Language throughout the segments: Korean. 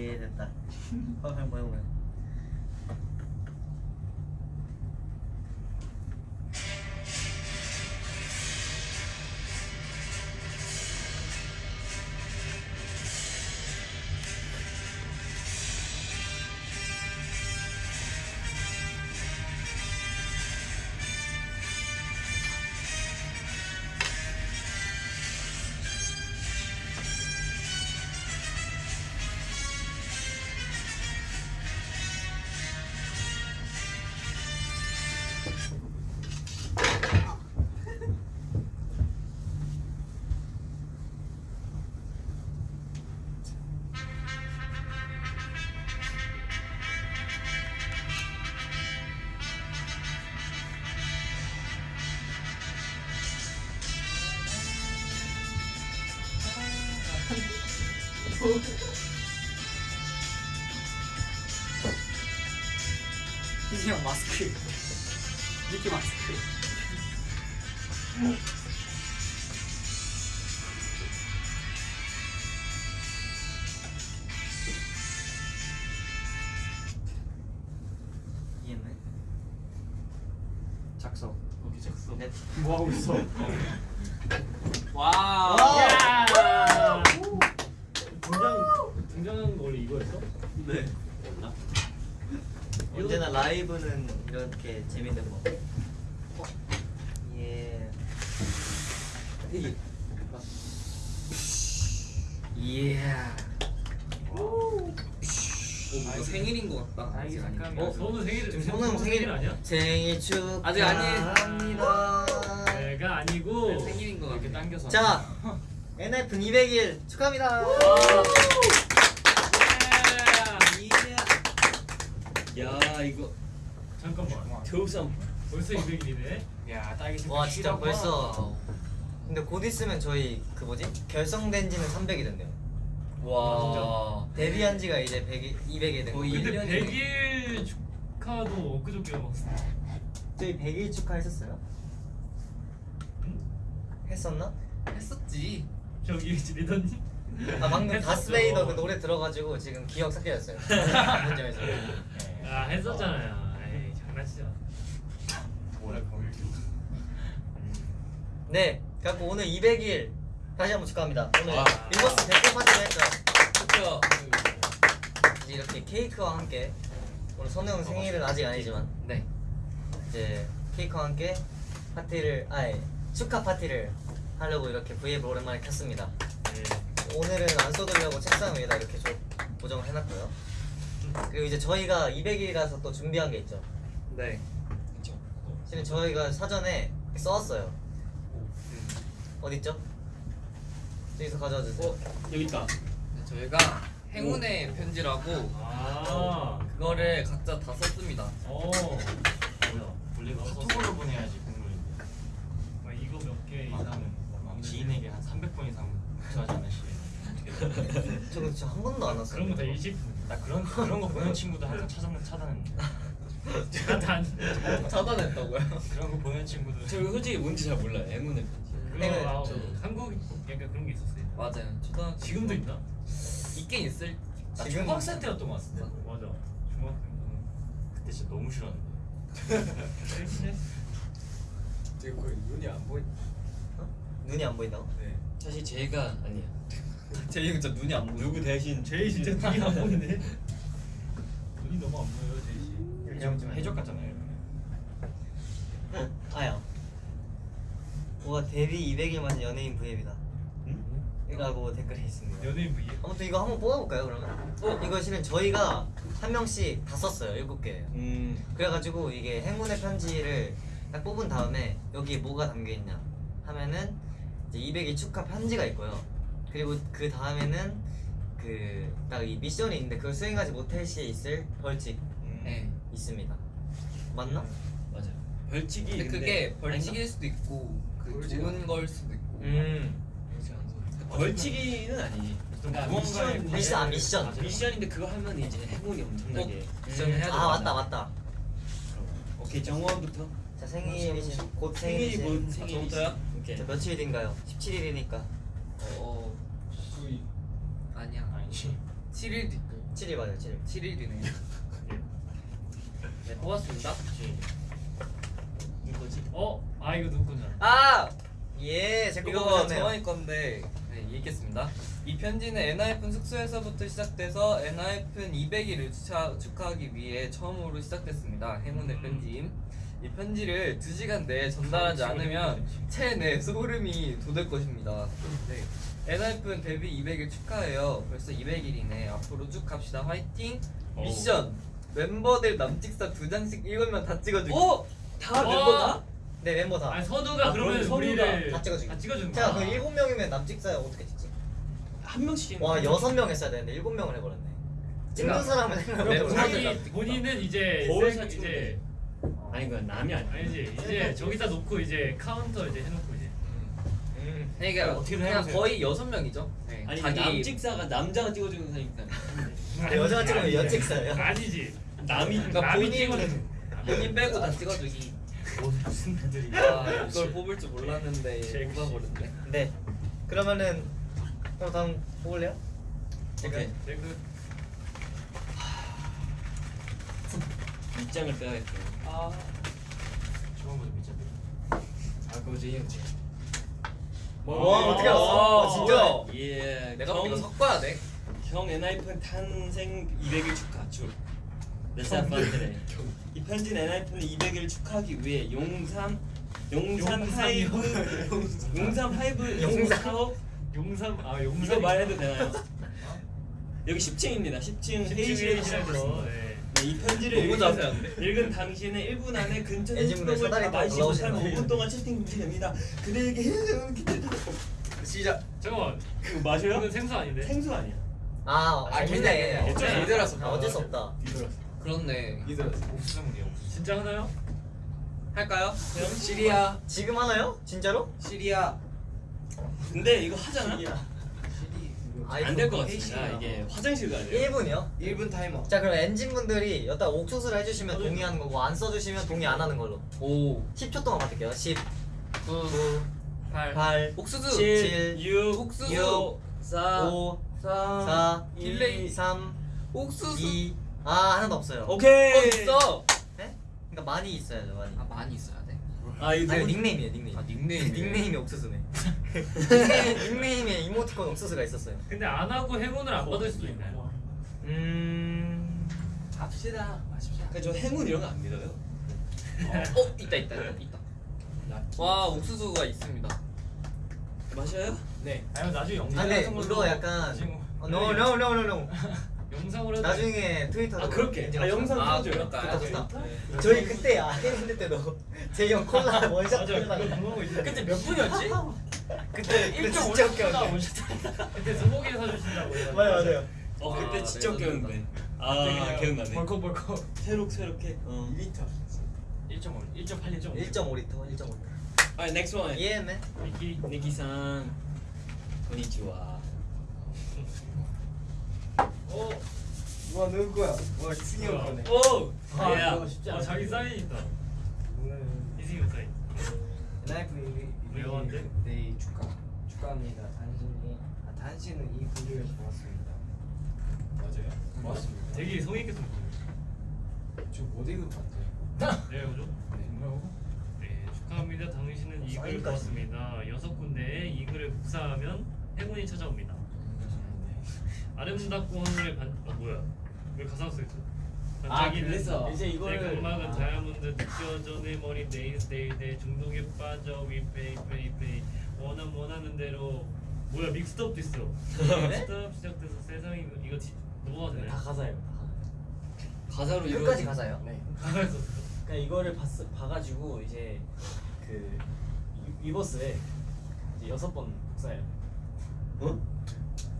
예 됐다. 어, 뭐야 뭐야 넷. 뭐 하고 있어? 와우 야! 등장 등장한 거 원래 이거였어? 네. 없나? 언제나 라이브는 이렇게 재밌는 거. 예. 이게 예. 오 생일인 것 같다 아 이게. 잠깐만. 어, 너는 생일 지금 성우 형 생일 아니야? 생일 축하합니다. 아직 아니에요. 내가 아니고 네, 생일인 거 이렇게 같아. 당겨서. 자, NF 200일 축하합니다. 야 이거 잠깐만. 겨우삼 벌써 200일이네. 야 딸기 와 진짜 벌써. 근데 곧 있으면 저희 그 뭐지 결성된 지는 300이 된대요. 와 데뷔한 지가 이제 100일, 200이 된 거예요. 근데 1년이네. 100일 축하도 엊그저께 봤어. 저희 100일 축하했었어요? 했었나? 했었지 저기 리더님. 아 방금. 다스베이더 그 노래 들어가지고 지금 기억 삭제됐어요. 문점에서. 아 했었잖아요. 에이 장난치자. 뭐랄까. 네, 갖고 오늘 200일 다시 한번 축하합니다. 오늘 와. 위버스 대표 파티를 했죠. 그쵸 이제 이렇게 케이크와 함께 오늘 선우 형 생일은 아직 아니지만 네 이제 케이크와 함께 파티를 아예 축하 파티를 하려고 이렇게 브이앱을 오랜만에 켰습니다. 네. 오늘은 안 쏟으려고 책상 위에다 이렇게 좀 고정을 해놨고요. 그리고 이제 저희가 200일이라서 또 준비한 게 있죠. 네. 실은 저희가 사전에 써왔어요. 어디 있죠? 저기서 가져와 주세요. 여기 있다 네, 저희가 행운의 편지라고 아. 그거를 각자 다 썼습니다 어. 뭐야? 원래 카톡으로 보내야지 국물인데 아, 이거 몇 개 이상은 뭐 지인에게 한 300번 이상 구하지 않으시게 어떻게 저거 진짜 한 번도 안 왔어요. 그런 거다 일십. 나 그런 그런 거 보낸 친구도 항상 차단 차단했는데 단. 차단했다고요? 그런 거 보낸 친구도 저 솔직히 뭔지 잘 몰라요 편지 그거 아, 저- 한국 약간 그런 게 있었어요. 맞아요 초등 지금도 있나? 있긴 있을 나 지금- 중학생 때였던 것 같은데 맞아. 중학생 그때 진짜 너무 싫었는데 때는. 되게 거의 눈이 안 보이 어? 눈이 안 보인다고? 네 사실 제가 아니야 제이 진짜 눈이 안 보여 누구 대신 제이 진짜 눈이 안 보이네. 눈이 너무 안 보여요, 제이 씨. 이렇게 좀 해적 같잖아요 아야. 뭐가 데뷔 200일 맞은 연예인 브이앱이다. 이라고 댓글이 있습니다. 연예인 V. 아무튼 이거 한번 뽑아볼까요 그러면? 어? 이거 실은 저희가 한 명씩 다 썼어요 일곱 개. 음 그래가지고 이게 행운의 편지를 딱 뽑은 다음에 여기에 뭐가 담겨 있냐 하면은 이제 200일 축하 편지가 있고요. 그리고 그 다음에는 그 딱 이 미션이 있는데 그걸 수행하지 못할 시에 있을 벌칙 네 있습니다. 맞나? 맞아요 벌칙이 근데 그게 벌칙일 아닌가? 수도 있고 그 벌칙은 좋은 걸 수도 있고 음. 벌칙이는 아니지 그러니까 무언가의 미션 미션, 아, 미션. 과제를 미션인데 그거 하면 이제 행운이 엄청나게 미션을 해야 아 되잖아. 맞다 맞다. 오케이 정원부터 자 생일이신 곧 생일이 생일이신 뭔 생일이지? 저부터요? 오케이 자, 며칠인가요? 17일이니까 어 아니야 아니지 7일 있고 7일 맞아요 7일 7일이네. 네 뽑았습니다. 누구지? 어? 아 이거 누구 건지 알아? 아 예, 제거 이거. 정원이 건데 네, 읽겠습니다. 이 편지는 엔하이픈 숙소에서부터 시작돼서 엔하이픈 200일을 축하, 축하하기 위해 처음으로 시작됐습니다. 행운의 음. 편지. 이 편지를 2시간 내에 전달하지 않으면 체내 소름이 돋을 것입니다. 네. 엔하이픈 데뷔 200일 축하해요. 벌써 200일이네. 앞으로 쭉 갑시다. 화이팅! 어우. 미션! 멤버들 남찍사 두 장씩 읽으면 다 찍어주기. 어? 다 어! 멤버다? 네, 멤버 다. 아니 서두가 아, 그러면 우리를 다 찍어주기. 다 찍어주는 제가. 그 일곱 명이면 남찍사야 어떻게 찍지? 한 명씩. 와 여섯 명 했어야 되는데 일곱 명을 해버렸네. 찍는 그러니까 사람은 네, 본인, 본인은 이제 거울 세- 사진 이제 아니 그건 남이 아니야. 아니지 이제 저기다 놓고 이제 카운터 이제 해놓고 이제 음. 그러니까 어떻게든 그냥 해보세요. 거의 여섯 명이죠. 네. 아니 자기 남직사가 남자가 찍어주는 사니까. 아, 여자가 찍으면. 여직사예요? 아니지 남이 그러니까 남이 본인 찍어주는 본인 빼고 다 찍어주기. 무슨 애들이 아 이걸 뽑을 줄 몰랐는데. 뽑아버렸네. 네. 그러면은 그럼 다음 뽑을래요? 오케이. 그 입장을 빼야겠다. 아 처음부터 미쳤네 아, 그거 제이 형. 와, 어떻게 알았어? 와, 어, 진짜? 예. 내가 형, 이거 섞어야 돼. 형 엔하이픈 탄생 200일 축하 줄. 레사 판드레. 이 편지는 엔하이픈 200일 축하하기 위해 용산 용산 용산이요? 하이브 용산 하이브 용산? 사업 용삼 아 용삼 이거 말해도 되나요? 여기 10층입니다. 10층 회의실에서 회의실에서 네. 네, 이 편지를 읽은? 읽은 당신은 1분 안에 근처 애진분들 힐링을 사다리 다 살면 거예요. 5분 동안 채팅 금지됩니다. 그대에게 해주는 기대. 시작. 잠깐만 그거 마셔요? 이건 생수 아닌데? 생수 아니야? 아, 아, 괜찮아. 어쩔 수 없다. 아, 어쩔 수 없다. 그렇네. 옥수수물이야 옥수수 진짜 하나요? 할까요? 시리아 지금 하나요? 진짜로? 시리아 근데 이거 하잖아? 안 될 것 같습니다. 이게 화장실 가야 돼요. 1분이요? 1분 타이머 자 그럼 엔진분들이 여기다 옥수수를 해주시면 동의하는 거고 안 써주시면 동의 안 하는 걸로 오, 10초 동안 받을게요 10 구, 9 팔, 8 옥수수. 7 6, 옥수수. 6, 4, 5 3, 4 delay. 3 옥수수. 2 아 하나도 없어요 오케이. 어 있어. 네? 그러니까 많이 있어야죠 많이 아 많이 있어야 돼. 아 이거 아 닉네임이에요 닉네임 아 닉네임. 닉네임이 옥수수네 닉네임, 닉네임에 이모티콘 옥수수가 있었어요 근데 안 하고 행운을 안 받을 수도 있나요? 음... 갑시다 마십시다 그저 행운 이런 거 안 믿어요. 어 있다 있다 있다. 있다. 와 옥수수가 있습니다. 마셔요? 네 아니면 나중에 영상 아 근데 같은 걸로 이거 약간 지금 어, no no no no no 영상으로 해도 나중에 트위터로 아 그렇게. 아 영상 아 찍어줘요. 그럴까요? 좋다 좋다 저희 그때 아이랜드 때도 제이 형 콜라 원샷 있는데 그때 몇 분이었지? 그때 그거 1.5 진짜 웃겨. 원샷 그때 소고기 사주신다고 맞아요 맞아요 어 그때 아, 진짜. 웃겼는데. 아 기억나네. 벌컥벌컥 새록 새록해. 어. 2리터 1.5 1.8 1.5 1.5리터 1.5리터 아 next one. 예 맨. 미키 니키상. konnichiwa. 어? 와 누구야? 와 승희 형 거네. 오. 아, 야. 아 않아 자기 사인 있다. 이승이 사인. 나이프 외워한데? 데이 축하 축하합니다. 당신이 아 당신은 이 구조에 좋았습니다. 맞아요. 맞습니다. 되게 성의 있게 썼는데 저못 읽은 것 같아요. 네 그죠? 네. 축하합니다. 당신은 이 글을. 보았습니다. 여섯 군데에 이 글을 복사하면 행운이 찾아옵니다 아름답고 하늘의 반.. 아 뭐야? 왜 가사가 써있어 아, 그래서 이제 이거를- 내 각막은 아. 다이아몬드 느껴져. 내 머리 데이스 데이 데이 중독에 빠져. 위페이 페이 페이. 원하면 원하는 대로. 뭐야 믹스업 됐어 믹스업 시작돼서 세상이 이거- 지, 넘어가도 다 되나요? 가사예요 다 가사로 이루어진- 가사요. 네. 가사에 썼어 그러니까 이거를 봤, 봐가지고 이제 그 위- 위버스에 이제 여섯 번 복사해요.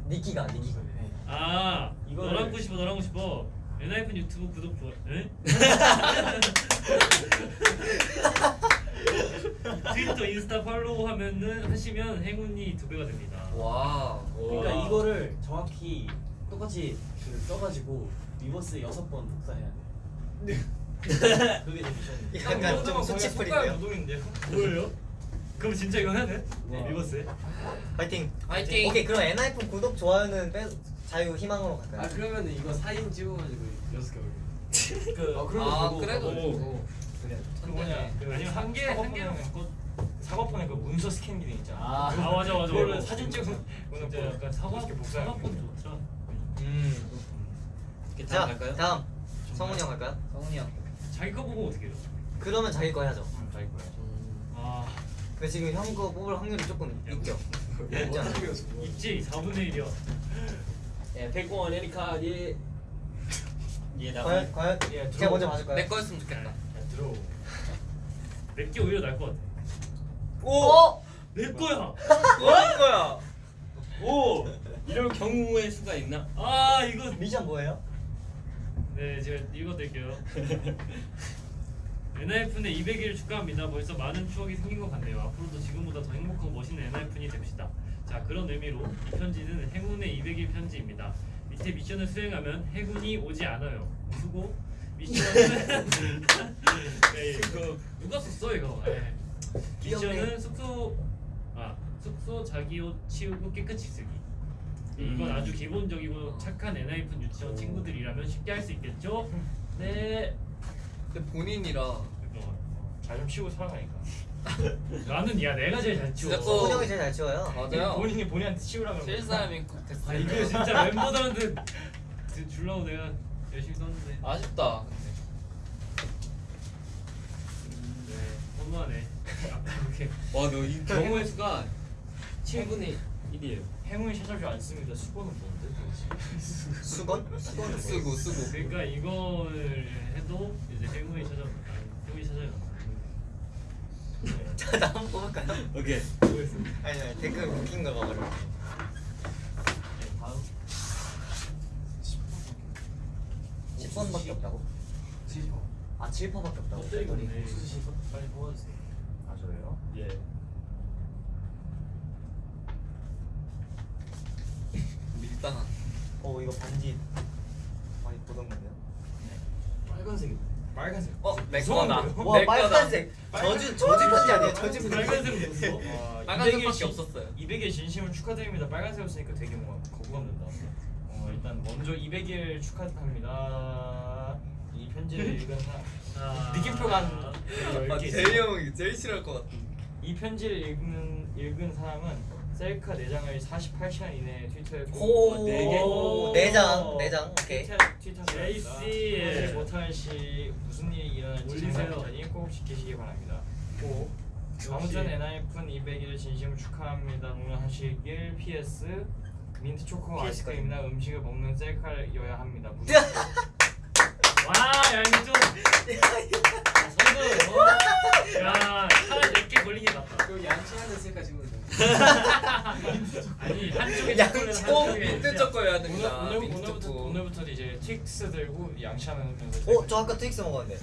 니키가 니키가. 네. 아 이거를- 너랑 하고 싶어 너랑 하고 싶어 엔하이픈 유튜브 구독 좋아 에? 트위터 인스타 follow 하면은 하시면 행운이 두 배가 됩니다 와. 그러니까 와. 이거를 정확히 똑같이 그 써가지고 위버스 여섯 번 복사해야 돼. 그게 제 미션이에요. 약간 좀 수치플인데요 노동인데요? 뭐예요? 그럼 진짜 이거 해야 돼? 네. 위버스에? 파이팅 파이팅. 오케이 그럼 엔하이픈 구독 좋아요는 빼 자유 희망으로 갈까요? 아 그러면 이거 사진 찍어가지고 여섯 개 올려. 그 아 그럼 아, 그거 그래도 오. 그래. 그 뭐냐 그 아니면 한 개, 한 개는 그 사과폰에 그 문서 스캔 기능 있잖아. 아. 아 맞아 맞아. 그거를 맞아. 사진 찍어서 진짜 약간 사과 사과폰 좋더라. 음. 다음 자 갈까요? 다음 성훈이 형 갈까요? 성훈이 형. 자기 거 보고 어떻게 해요? 그러면 자기 거 해야죠. 응, 자기 거야. 아 근데 지금 형 거 뽑을 확률이 조금 있죠. 있지 않아요? 있지 4분의 1이야. 예, 백원 에리카 예. 얘 나. 과연 과연 예, 제가. 먼저 봐줄까요? 내 거였으면 좋겠다. 야 들어. 내게 오히려 나을 것 같아. 오! 내 거야. 뭐할 거야? 오 이런 경우의 수가 있나? 아 이거 미션 뭐예요? 네 제가 읽어드릴게요. 엔하이픈의 200일 축하합니다. 벌써 많은 추억이 생긴 것 같네요. 앞으로도 지금보다 더 행복하고 멋있는 엔하이픈이 됩시다. 자 그런 의미로 이 편지는 행운의 200일 편지입니다. 밑에 미션을 수행하면 행운이 오지 않아요. 수고 미션은 네, 이거 누가 썼어 이거? 네. 미션은 숙소 아 숙소 자기 옷 치우고 깨끗이 쓰기. 이건 음. 아주 기본적이고 착한 엔하이픈 유치원 친구들이라면 쉽게 할 수 있겠죠? 네. 근데 본인이라 잘좀 치우고 살아가니까. 나는 야 내가 제일 잘 치워. 진짜 또- 성훈이 형이 제일 잘 치워요. 맞아요. 본인이 본인한테 치우라 그러면. 제일 사람이 꼭 됐어. 아 이거 진짜 멤버들한테 드- 주려고 내가 열심히 썼는데. 아쉽다. 근데. 네. 너무하네. 이렇게 와 너이 경우의 수가 7분의 1이에요. 행운이 찾아줄 안 씁니다. 수고는 뭔데? 수건? 수건은 뭐예요? 쓰고 쓰고. 그러니까 이걸 해도 이제 행운이 찾아온다. 네. 자 다음 뽑을까요? 오케이. 수고했습니다. 아니 아니 댓글 웃긴 거 봐가지고. 네, 다음. 10번밖에 없다고? 아 7퍼밖에 없다고? 껍데기 댓글이? 없네. 빨리 뽑아주세요. 아 저래요? 예. 밀당한. 어 이거 반지 많이 보던 건데요? 빨간색이. 빨간색. 어, 내? 거다. 와. 빨간색 저주 저주 편지 아니에요? 저주 편지 빨간색 무서워? 와, 빨간색밖에 200일 신- 없었어요. 200일 진심을 축하드립니다. 빨간색 없으니까 되게 뭔가 거부감 된다. 어, 일단 먼저 200일 축하합니다. 이 편지를 읽은 사람 느낌표가 한 아, 10개 있어요. 대희 형이 제일 싫어할 것 같아. 이 편지를 읽는 읽은 사람은 셀카 4장을 48시간 이내에 트위터에 오, 고 4개 오, 네 장, 네 장, 오케이. 트위터 제이씨. 못할 시 무슨 일이 일어날지. 상상하니 꼭 지키시기 바랍니다. 꼭 아무튼 엔하이픈 200일 진심으로 축하합니다. 응원하시길 PS 민트 초코 아이스크림이나 음식을 먹는 셀카여야 합니다. 와, 야 이거 좀 성공. 야, 차라리 몇개 걸린 게 낫다. 그 양치하는 셀카 찍으면 돼. 아니 한쪽에 양 초콜릿 꼭 한쪽에 민트 초코여야 됩니다. 오늘, 오늘, 민트 오늘부터 초코. 오늘부터 이제 트윅스 들고 양치하면서 어? 저 아까 트윅스 먹었는데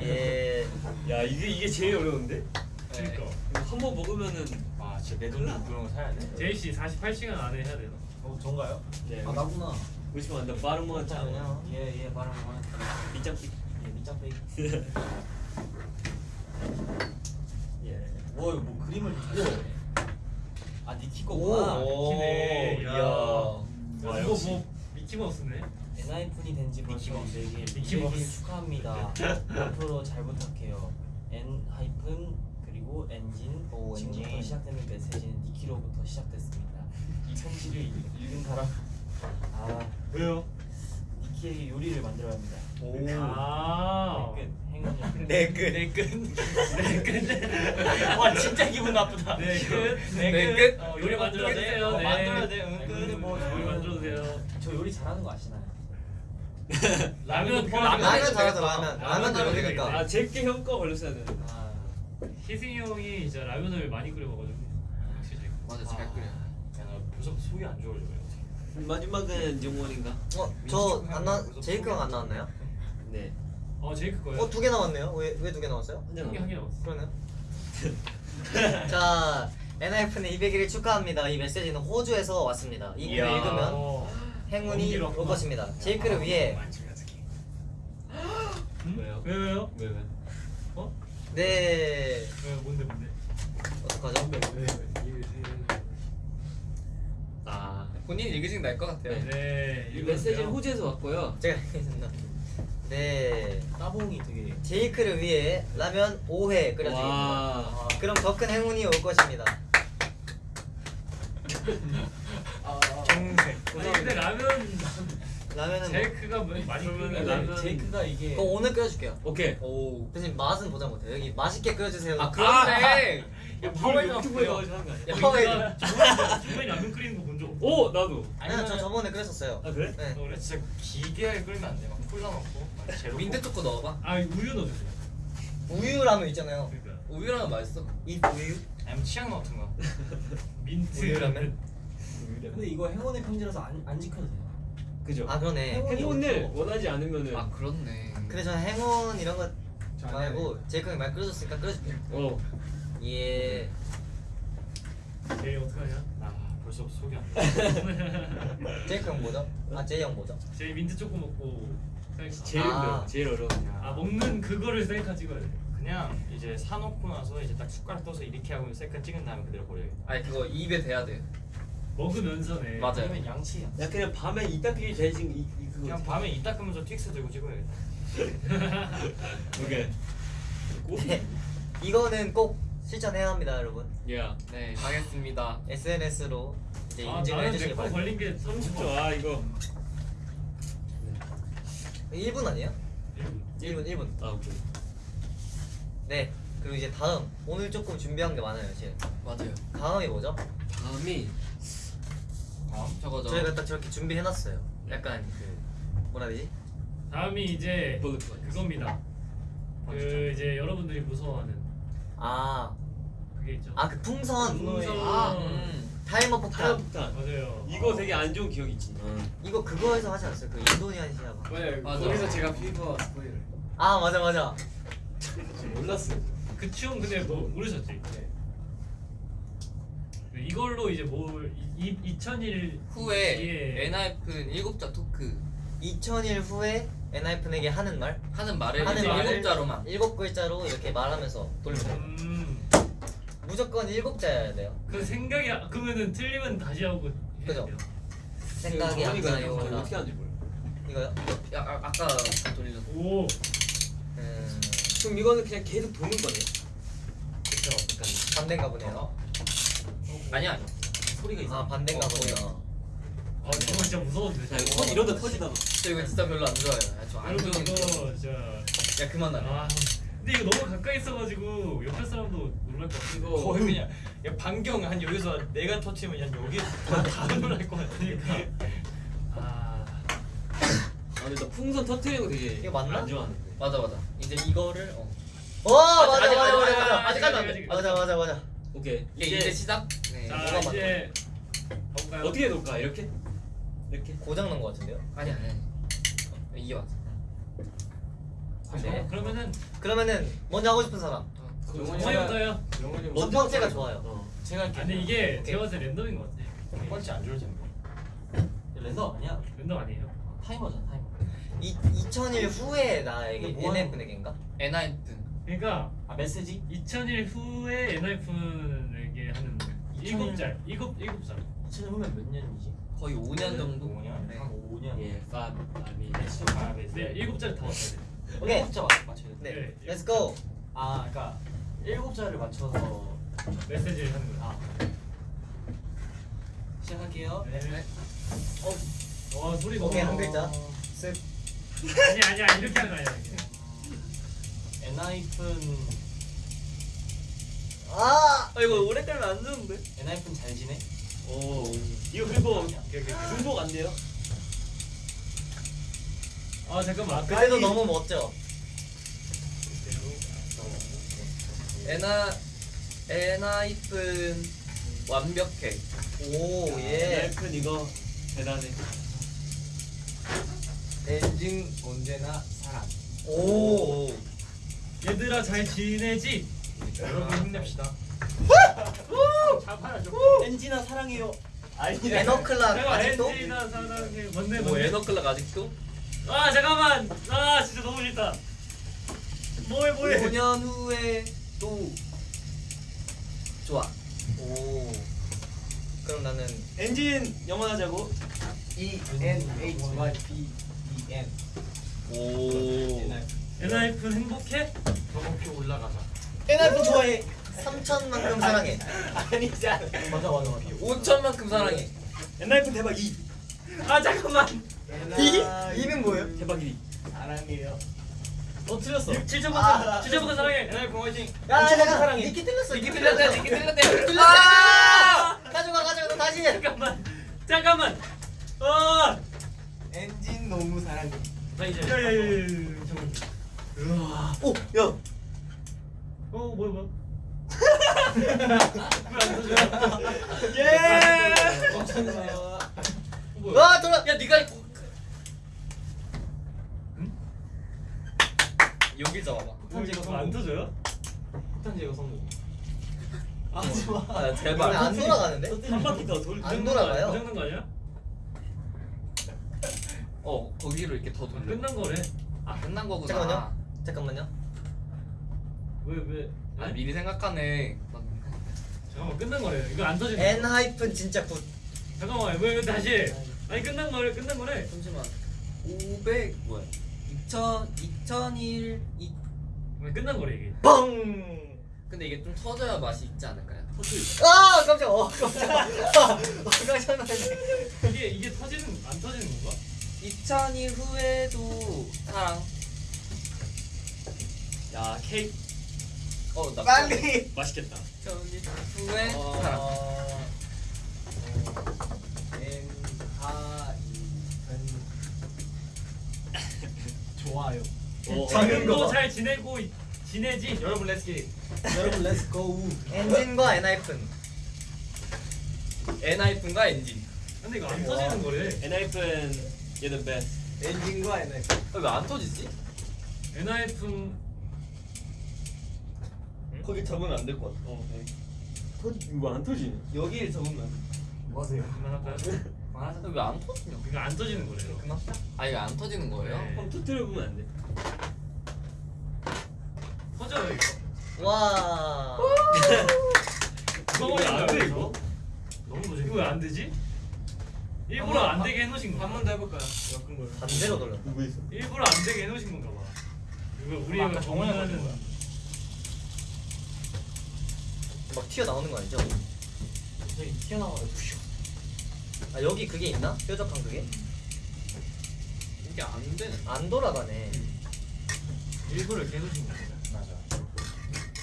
예 야 이게 이게 제일 어려운데? 그러니까 한 번 먹으면은 아 진짜 내 돈으로 그런 거 사야 돼 제이 씨 48시간 안에 해야 되나? 어 전가요? 네. 아 나구나. 보시면 안돼 빠른 거 같잖아. 잠깐만요 예예 말한 거. 밑장삐. 예 밑장 빼기. 예. 뭐, 뭐 그림을 잘. 아 니키 거구나. 오. 미키네 이야. 야 와, 이거 역시. 뭐 미키마우스네 엔하이픈이 된지 벌써 미키마우스. 200일 미키마우스. 200일 축하합니다 앞으로 잘 부탁해요 엔하이픈 그리고 엔진 오, 지금부터 엔진. 시작되는 메시지는 니키로부터 시작됐습니다 이 편지를 읽- 읽은 사람 아 왜요? 니키에게 요리를 만들어야 합니다 오 아 끝 행운이 내끝 와 진짜 기분 나쁘다. 네끝 네, 끝. 어, 요리 만들어야 돼 어, 네. 만들어야 돼, 응, 네, 끝. 근데 뭐 음. 요리 만들어도 돼요 저 요리 잘하는 거 아시나요? 라면 라면 라면 잘하죠. 라면 라면 라면도 요리니까. 아 제게 형거 걸렸어야 되는데. 아 희승이 형이 이제 라면을 많이 끓여 먹어가지고 확실히 맞아, 잘 끓여. 야 나 벌써 속이 안 좋아져 어떻게 마지막은 정원인가? 어 저 안 나 제이크 형안 나왔나요? 네. 어 제이크 거예요? 어 두 개 나왔네요 왜 왜 두 개 나왔어요? 한장 한개 한 개 나왔어 그러네요 자 NIF는 200일을 축하합니다 이 메시지는 호주에서 왔습니다 이 글을. 읽으면 어. 행운이 올. 것입니다 제이크를 위해 응? 왜요? 왜 왜요? 왜 왜? 어? 네 왜 뭔데 뭔데? 어떡하죠? 왜? 왜? 아 본인이 읽으시는 게 나을 것 같아요. 네. 네. 이. 메시지는 호주에서 왔고요. 제가 읽겠습니다. 네. 따봉이 되게 제이크를 위해 라면 5회 끓여주겠습니다. 와. 그럼 더 큰 행운이 올 것입니다. 아니 근데 라면 라면은 뭐, 제이크가 많이 그러면 끓는 라면 제이크가 이게 그거 오늘 끓여줄게요. 오케이. 오. 대신 맛은 보장 못해요. 여기 맛있게 끓여주세요. 아 그런데. 야, 파워에 유튜브에 나왔고요. 나와서 하는 거 아니야? 야, 파워에 저번에 저번에 라면 끓이는 거 본 적 없어. 오 나도. 아니요, 저 저번에 끓였었어요. 아 그래? 네. 그래? 진짜 기계에 끓이면 안 돼. 막 콜라 넣고 막 제로. 민트 초코 넣어봐. 아 우유 넣어주세요. 우유 라면 있잖아요. 그러니까 우유 라면 맛있어. 이 우유? 아니면 치약 거. 민트 우유 라면? 근데 이거 행운의 편지라서 안, 안 지켜도 돼요. 그죠? 아 그러네. 행운을 원하지 않으면은 아 그렇네. 근데 저는 행운 이런 거 말고 제이크 형이 말 끓여줬으니까 끓여줄게요. 어. 예. 제이 어떡하냐? 아 벌써 속이 안 돼. 제이크 형 뭐죠? 아 제이 형 뭐죠? 제이 민트 초코 먹고 셀카- 제일 아. 어려워. 제일 어려워. 아 먹는 그거를 셀카 찍어야 돼. 그냥 이제 사놓고 나서 이제 딱 숟가락 떠서 이렇게 하고 셀카 찍은 다음에 그대로 버려야겠다. 아니 그거 입에 대야 돼. 먹으면서네. 맞아요. 아니면 양치야. 야 그냥 밤에 이 닦기 대신 이, 이 그거. 그냥 밤에 이 닦으면서 틱스 들고 찍어야겠다. 오케이. 네. 이거는 꼭 실천해야 합니다, 여러분. 야. 네 가겠습니다. SNS로 이제 아 인증을 해주시기 바랍니다. 걸린 게 30초. 아 이거. 1분 아니에요? 1분, 1분. 아 오케이. 네. 그리고 이제 다음 오늘 조금 준비한 게 많아요, 지금. 맞아요. 다음이 뭐죠? 다음이 다음 저거죠. 저희가 딱 저렇게 준비해놨어요. 약간 그 뭐라 해야 되지? 다음이 이제 포인트. 그겁니다. 그 이제 여러분들이 무서워하는 아, 그게 있죠. 아 그 풍선. 풍선. 아, 음. 타이머 폭탄. 폭탄. 맞아요. 이거 되게 안 좋은 기억 있지. 이거 그거에서 하지 않았어요? 그 인도네시아가. 맞아요. 맞아. 거기서 제가 Fever spoil을 아 맞아 맞아. 몰랐어요. 그 춤 근데 뭐 모르셨지? 네. 그 이걸로 이제 뭘 이 2001 후에 엔하이픈 일곱자 토크 2000일 후에 엔하이픈에게 하는 말? 하는 말을 하는 이제 말을 일곱자로만. 일곱 글자로 이렇게 말하면서 돼요. 음. 무조건 일곱 자여야 돼요. 그 생각이 아- 그러면은 틀리면 다시 하고 해야 그죠. 돼요. 생각이 안 저희가 나요. 어떻게 하는지 몰라. 이거요? 야 아, 아까 돌리는. 오. 음, 그럼 이거는 그냥 계속 도는 거네요. 그쵸. 반대인가 보네요. 아니 아니. 소리가 아 반대인가 어, 보네요. 아 저거 진짜 무서운데. 자, 이거 저거. 터 이러다 터지다. 저 이거 진짜 별로 안 좋아요. 아, 저안 여러분 좋은. 이거 거. 진짜. 야 그만하래. 아. 근데 이거 너무 가까이 있어가지고 옆에 사람도 놀랄 것 같아. 이거 거의 그냥 야, 반경 한 여기서 내가 터치면 한 여기 다, 다 놀랄 것 같으니까. 아. 아 근데 나 풍선 터트리는 거 되게 이거 맞나? 안 좋아하는데. 맞아 맞아. 이제 이거를 어. 어 맞아 아직, 맞아 아직, 맞아 아직, 맞아. 아직 하면 안 돼. 맞아 맞아 맞아. 오케이. 이게 이제, 시작. 네. 자 뭐가 이제 가볼까요? 어떻게 놓을까? 이렇게? 이렇게? 고장 난것 같은데요? 아니 아니. 아니. 어, 이게 맞아. 네. 어, 그러면은 그러면은 먼저 하고 싶은 사람. 정말부터요. 첫 번째가 좋아요. 어. 제가 아, 근데 이게 제가 봤을 때 랜덤인 것 같아. 첫 번째 안 좋을 텐데. 랜덤 아니야? 랜덤 아니에요? 타이머잖아 타이머. 이 2000일 후에 나에게 뭐 하는 NF에게인가? 엔하이픈. 그러니까 아 메시지? 2000일 후에 엔하이픈에게 하는 일곱 자, 일곱 일곱 자. 2000년 후면 몇 년이지? 거의 5년 정도. 5년? 네. 한 5년. 예, 파, 아미, 아, 네. 네, 일곱 자 다 왔어야 돼. 오케이. 일곱자 맞- 맞춰야 돼. 네. 네. Let's go. 아, 그러니까 일곱 자를 맞춰서 메시지를 하는 거야. 아 시작할게요. 네. 어, 와 소리 너무. 오케이 한 글자. 쓱. 아니 아니야 이렇게 하는 거 아니야. 이게. 엔하이픈 아. 아 이거 오래 깔면 안 좋은데. 엔하이픈 잘 지내? 오 이거 그리고 오케이. 중복 안 돼요? 아 잠깐만. 그래도 너무 멋져. 에나 엔하이픈 완벽해. 오 예. 엔하이픈 이거 대단해. 엔진 언제나 사랑. 오. 얘들아 잘 지내지? 여러분 힘냅시다. 잡아야죠. 엔진아 사랑해요. 아니 에너클락 아직도? 엔진아 사랑해. 뭔데 뭐 뭔데? 에너클락 아직도? 아 잠깐만. 아 진짜 너무 싫다. 뭐해 뭐해. 5년 후에 또 좋아. 오. 그럼 나는 엔진 영원하자고. E N H Y P E N. 오. 엔하이픈 행복해? 더 높이 올라가자. NF 좋아해 3천만큼 사랑해 아니잖아. 맞아 맞아 맞아. 5천만큼 사랑해. 엔하이픈 대박 2. 아 잠깐만. 이? 이는 뭐예요? 대박 1. 사랑해요. 어 틀렸어. 7점부터 아. 7점부터 사랑해. 엔하이픈 화이팅. 야 잠깐 사랑해. 니키 틀렸어 니키 틀렸대. 니키 틀렸대. 아! 가져가 가져가 너 다시 해 잠깐만. 잠깐만. 아. 엔진 너무 사랑해. 나 이제. 야야야야 잠깐만. 오야 어 뭐야 뭐야. 예. 어, 뭐야? 와 돌아 야 네가 이거- 여기 잡아봐. 폭탄 제거 안 터져요? 폭탄 제거 성공. 하지 마. 아 이번에 제발. 안 돌아가는데? 한 바퀴 더 돌. 안 돌아가요. 고장난 거 아니야? 어 거기로 이렇게 더 아, 돌려. 끝난 거래. 아 끝난 거구나. 잠깐만요. 잠깐만요 왜 왜? 아 아니 미리 생각하네. 잠깐만 끝난 거래. 이거 안. N 거. 하이픈 진짜 굿 잠깐만 왜, 왜 다시? 해? 아니 끝난 거래. 끝난 거래. 잠시만. 500 뭐야? 2000 2001이왜 끝난 거래 이게. 뻥! 근데 이게 좀 터져야 맛이 있지 않을까요? 아 깜짝 어 깜짝 어 깜짝 놀랐네 이게 이게 터지는 안 터지는 건가? 2000일 후에도 사랑. 야 케이크 어, 나 빨리 맛있겠다. 2000일 후에 어. 어, I N. 좋아요. 어, 작은 거또 봐. 잘 지내고 있- 지내지? 여러분 Let's 기. 여러분 Let's go. 엔진과 N 하이픈 엔하이픈과 엔진. 근데 이거 안 터지는 거래. 엔하이픈 the best. 엔진과 N I. 왜안 터지지? 엔하이픈 거기 적으면 안 될 것 같아. 어. 네. 터 이거 안 터지네. 여기에 적으면. 뭐 하세요? 그만할까요? 왜안 터지냐? 이거 안 터지는 거래. 그만 아 이거 안 터지는 거예요? 네. 한번 터뜨려 보면 안 돼. 터져요 이거. 와 이거 이거 안 돼, 이거? 너무 도전. 이거 왜안 되지? 일부러 안 되게 해놓으신 거. 한번 더 해볼까요? 걸. 반대로 돌렸다 누구 있어? 일부러 안 되게 해놓으신 건가 봐. 이거 우리 정원하는 걸린 거야. 막 튀어나오는 거 아니죠? 저기 튀어나와요. 아 여기 그게 있나? 뾰족한 그게? 이게 안 되네. 안 돌아가네 일부러 이렇게 해놓으신 거야. 맞아.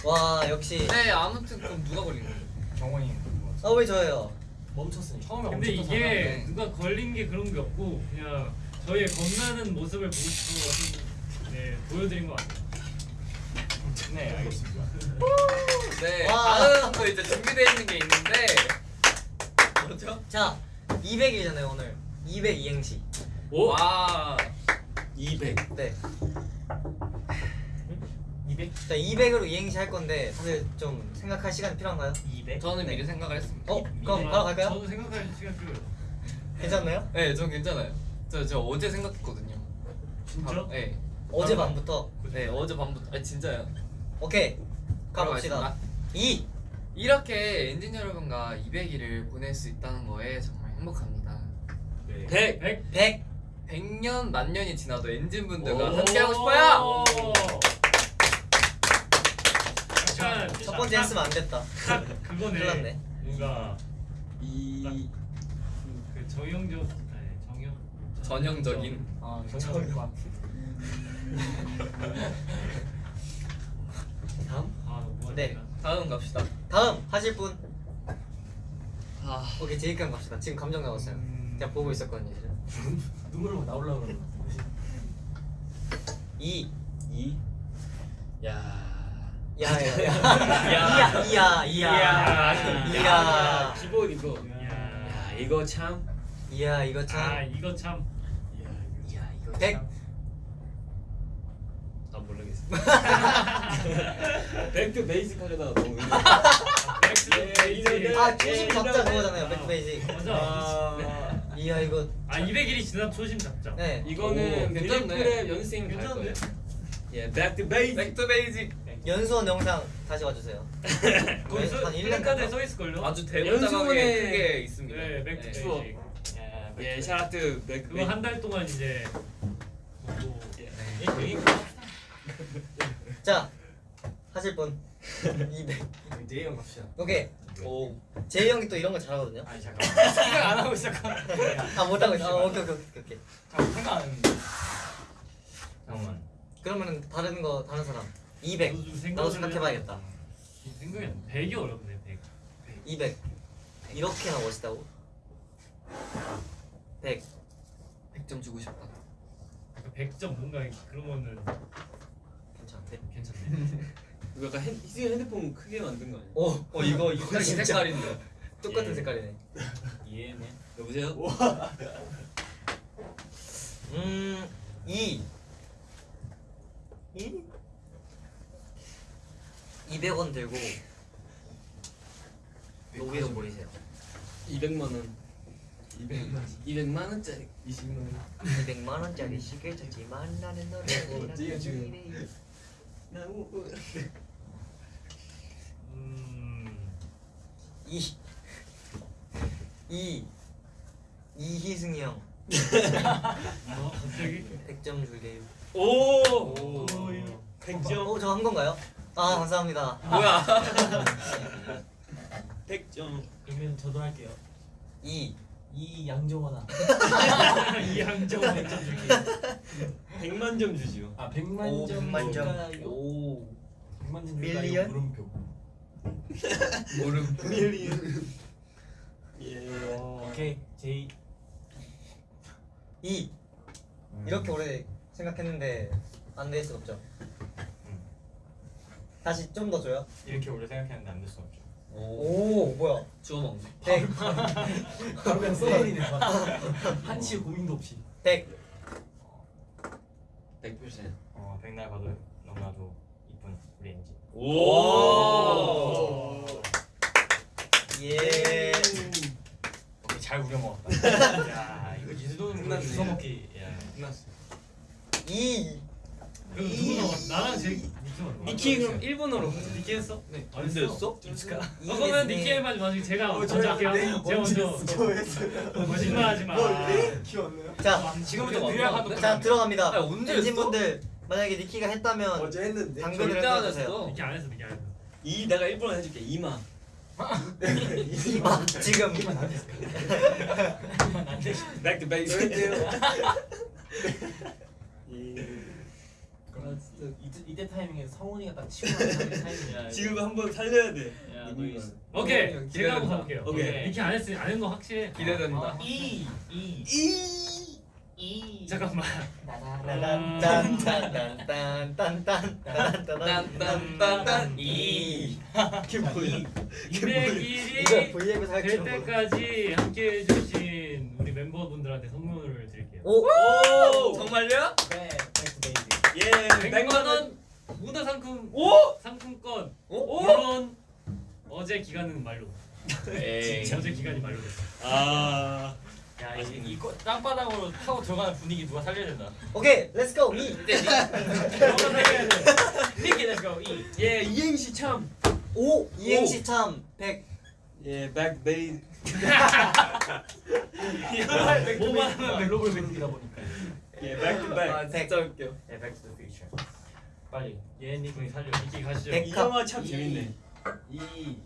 와 역시 네 아무튼 그럼 누가 걸린 거죠? 정원이 같아. 아왜 저예요? 멈췄으니. 처음에 근데 이게 터져나가네. 누가 걸린 게 그런 게 없고 그냥 저희의 겁나는 모습을 보고 싶어서 네 보여드린 것 같아요. 네 알겠습니다. 네 와. 다음 또 이제 준비되어 있는 게 있는데 뭐죠? 자 200일이잖아요 오늘 200 이행시 와 200. 네 200? 자 200으로 이행시 할 건데 사실 좀 생각할 시간이 필요한가요? 200? 저는 네. 미리 생각을 했습니다. 어? 그럼 바로 갈까요? 저도 생각할 시간 필요해요. 괜찮나요? 네, 전 괜찮아요. 저, 저 어제 생각했거든요. 진짜? 바로, 네. 어제 바로- 밤부터 네, 어제 밤부터. 아 진짜요. 오케이 가봅시다 들어가겠습니다. 2 이렇게 엔진 여러분과 200일을 보낼 수 있다는 거에 정말 행복합니다. 네. 100, 100. 100 100년 만년이 지나도 엔진 분들과 오. 함께하고 싶어요. 약간 첫 번째 했으면 안 됐다 딱 그거네. 뭔가 2그 정영 전형적인. 아 같아. 다음 아 뭐가 네. 다음 갑시다. 다음 하실 분 아, 오케이 제이칸 갑시다 지금 감정 나왔어요 음. 제가 보고 있었거든요 지금 눈물로 나올라 그러는 거. 2 2 야. 야야야 이야 이야 이야 이야 기본 이거. 야. 야 이거 참. 이야 이거 아참 이거 참. 야 이거 100아 모르겠어. 백도 베이직 하려다가 너무. 백스베이지. 아 초심 잡자 그거잖아요 백페이지 맞아. 아, 이야 이거 아 200일이 지나 초심 잡자. 네 오, 이거는 괜찮네. 빌리프랩 연습생 갈 괜찮은데? 거예요. 예, back to basic. 백투 베이직 연수원 영상 다시 와주세요. 거기 써, 한 1년 플래카드에 써 있을걸요? 아주 연수원에- 크게 있습니다. 네, 백투 네. 추억. 베이직. 야, 예, 백투 shout out to back to 그거 basic. 한달 동안 이제 뭐 예, 여기 자 하실 분 200. 제이 형 갑시다. 오케이. 오. 제이 형이 또 이런 거 잘하거든요. 아니 잠깐 생각 안 하고. 아 못 하고 있어. 아, 오케이 오케이 오케이 오케이. 잠깐 생각 안 했는데. 잠깐만. 그러면은 다른 거 다른 사람 200. 나도 생각해봐야겠다. 생각이 안 나. 100이 어렵네 100. 200. 이렇게나 멋있다고? 100. 100점 주고 싶다. 약간 100점 뭔가 그런 거는 괜찮아. 100. 괜찮네. 이거 약간 핸, 희승이 핸드폰 크게 만든 거 아니야? 오어 이거 이거 이 진짜. 색깔인데. 똑같은 예. 색깔이네. 이해네. 여보세요? 음, 2. 2? 200원 들고 로비로 모이세요. 200만 원. 200만. 200만 원짜리. 20만 원. 200만 원짜리 시계 쳤지만 나는 너를 어, 지금. 나무. 음. 2 2 이희승이 형 어, 갑자기 100점 줄게요. 오. 오. 100점. 어, 저 한 건가요? 아, 감사합니다. 뭐야? 100점. 그러면 저도 할게요. 2 이 양정원아. 이항정 100점 줄게. 100만 점 주지요. 아 100만 오, 점 100만 점. 줄까요? 오. 100만 점 밀리언? 줄까요? 물음표. 모름. 예. 오케이 제이. 2 이렇게 오래 생각했는데 안될수 없죠. 다시 좀 더 줘요. 이렇게 오래 생각했는데 안 될 수 없죠. 오, 뭐야? 주워 먹네. 100 바로 그냥 써버리네. 한치 고민도 없이. 100 100%. 어, 백날 봐도 너무나도 이쁜 우리 엔지. 오. 예. 오케이, 잘 우려 먹었다. 야, 이거 이 끝났네. 주워 먹기. 야. 끝났어. 2 그럼 누구 남았? 나랑 제 니키 그럼 일본어로. 니키 했어? 네. 안 했어? 어, 그러면 니키 해봐지 마시고 제가 먼저 할게요. 제가 먼저. 거짓말하지 마. 안 나요? 자, 지금부터 왔는데? 하도 자 들어갑니다. 아니, 언제 엔진 했어? 분들 만약에 니키가 했다면 어제 했는데. 당근을 해주세요. 니키 안 했어, 니키 안 했어. 이 내가 일본어 해줄게. 이마. 이마 지금 이만 안 됐어. Back to basic. 그럼 이때 이때 타이밍에 성훈이가 딱 치고 나는 타이밍이야. 지금 한번 살려야 돼. 야, 이너 이-. 오케이, 기대된다. 제가 한번 가볼게요. 오케이. 니키 안 했으니 안했거 확실해. 기대된다. 이 이. 이. 이. 잠깐만. 딴딴딴딴딴딴딴딴딴 이. 그게 뭐야? 200일이 이거 V앱에서 할될줄 모르. 때까지 함께 해주신 우리 멤버분들한테 선물을 드릴게요. 오, 오 정말요? 네. 베이직. 예. 100만 원 문화 상품 오? 상품권. 오? 물론 어제 기간은 말로. 에이. 어제 기간이 말로 됐어. 아. 야, 이, 이 거- 땅바닥으로 타고 들어가는 분위기 누가 살려야 된다. 오케이, 렛츠 고. 이. 니키 렛츠 고 이. 예, 이행시 참. 오, 이행시 참 100. 예, basic. 뭐만 하면 글로벌 배우이다 보니까. 예, back to back. 아, 진짜 웃겨. 예, back to the future. 빨리 예은님이 살려. 그 이기 가시죠. 백합. 이 영화 참 이, 재밌네. 이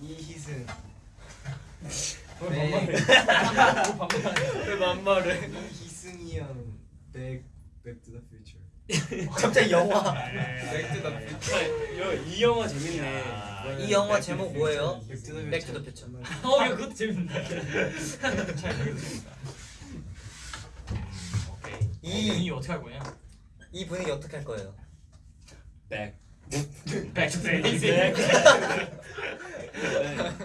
이희승. 왜 네. 반말해? 왜 반말해? 이희승이 형. Back Back to the Future. 갑자기 영화. Back to the Future. 이 영화 재밌네. 이 영화 제목 뭐예요? Back to the Future. 어, 그것도 재밌네. 잘 모르겠습니다. 이- 분위기 어떻게 할 거냐? 이 분위기 어떻게 할 거예요? back. Back to basic.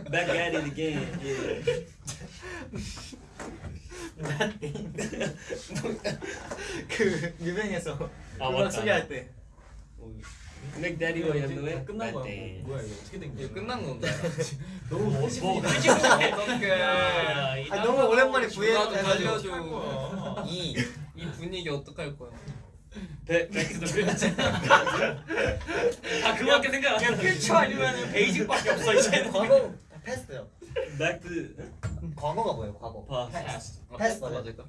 back at it again. 예. 그 유명해서 아. 소개할 때. The way. 끝난 거야. 네. 뭐야 이거 어떻게 된 거야? 끝난 건가요? 너무 뭐, 멋있어. 어떡해. 야, 이 아, 너무 오랜만에 누가 좀 부해가지고. 살려줘. 이이 분위기 어떡할 거야? 배 Back to the Future. 아 그거밖에 생각 안 그냥 나. 퓨처 아니면 베이직밖에 없어 이제는. 과거 Past요. Back to 과거가 뭐예요? 과거. 파스 패스트. 맞을까?